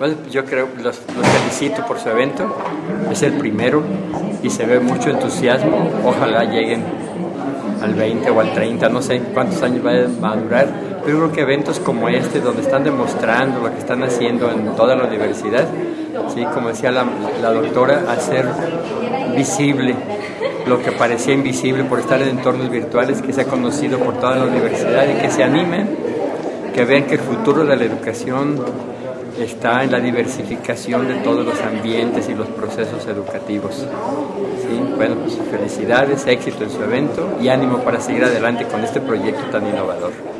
Pues yo creo, los, los felicito por su evento, es el primero y se ve mucho entusiasmo, ojalá lleguen al 20 o al 30, no sé cuántos años va a durar, pero creo que eventos como este, donde están demostrando lo que están haciendo en toda la universidad, ¿sí? como decía la, la doctora, hacer visible lo que parecía invisible por estar en entornos virtuales, que se ha conocido por toda la universidad y que se animen, que vean que el futuro de la educación está en la diversificación de todos los ambientes y los procesos educativos. Bueno, pues felicidades, éxito en su evento y ánimo para seguir adelante con este proyecto tan innovador.